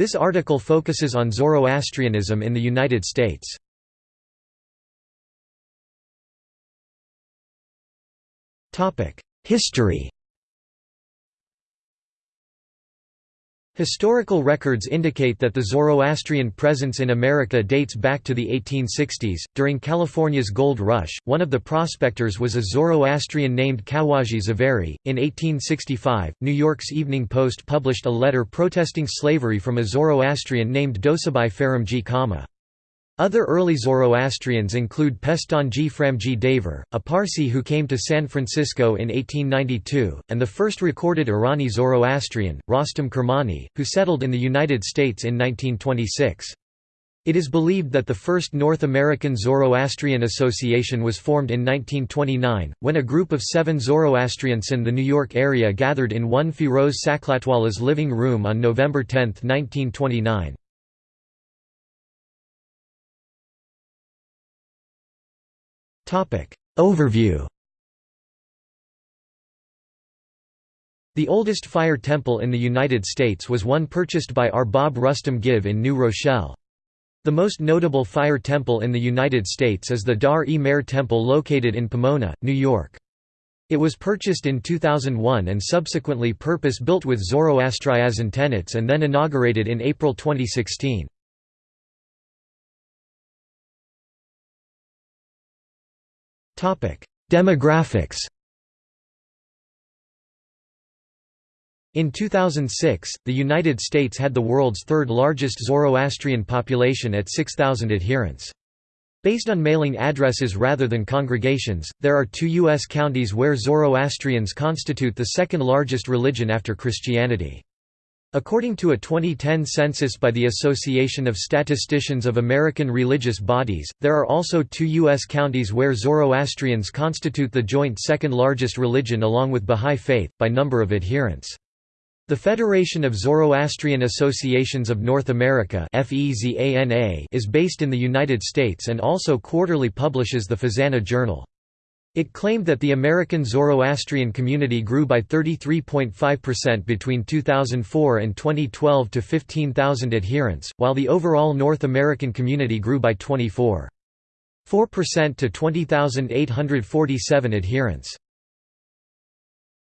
This article focuses on Zoroastrianism in the United States. History Historical records indicate that the Zoroastrian presence in America dates back to the 1860s. During California's gold rush, one of the prospectors was a Zoroastrian named Kawaji Zaveri. In 1865, New York's Evening Post published a letter protesting slavery from a Zoroastrian named Dosabai Faramji Kama. Other early Zoroastrians include Pestonji Framji Devar, a Parsi who came to San Francisco in 1892, and the first recorded Irani Zoroastrian, Rostam Kermani, who settled in the United States in 1926. It is believed that the first North American Zoroastrian Association was formed in 1929, when a group of seven Zoroastrians in the New York area gathered in one Firoz Saklatwala's living room on November 10, 1929. Overview The oldest fire temple in the United States was one purchased by Arbab Rustam Guiv in New Rochelle. The most notable fire temple in the United States is the Dar-e-Mehr Temple located in Pomona, New York. It was purchased in 2001 and subsequently purpose-built with Zoroastrianism tenets and then inaugurated in April 2016. Demographics In 2006, the United States had the world's third largest Zoroastrian population at 6,000 adherents. Based on mailing addresses rather than congregations, there are two U.S. counties where Zoroastrians constitute the second largest religion after Christianity. According to a 2010 census by the Association of Statisticians of American Religious Bodies, there are also two U.S. counties where Zoroastrians constitute the joint second largest religion along with Bahá'í Faith, by number of adherents. The Federation of Zoroastrian Associations of North America is based in the United States and also quarterly publishes the FEZANA Journal. It claimed that the American Zoroastrian community grew by 33.5% between 2004 and 2012 to 15,000 adherents, while the overall North American community grew by 24.4% to 20,847 adherents.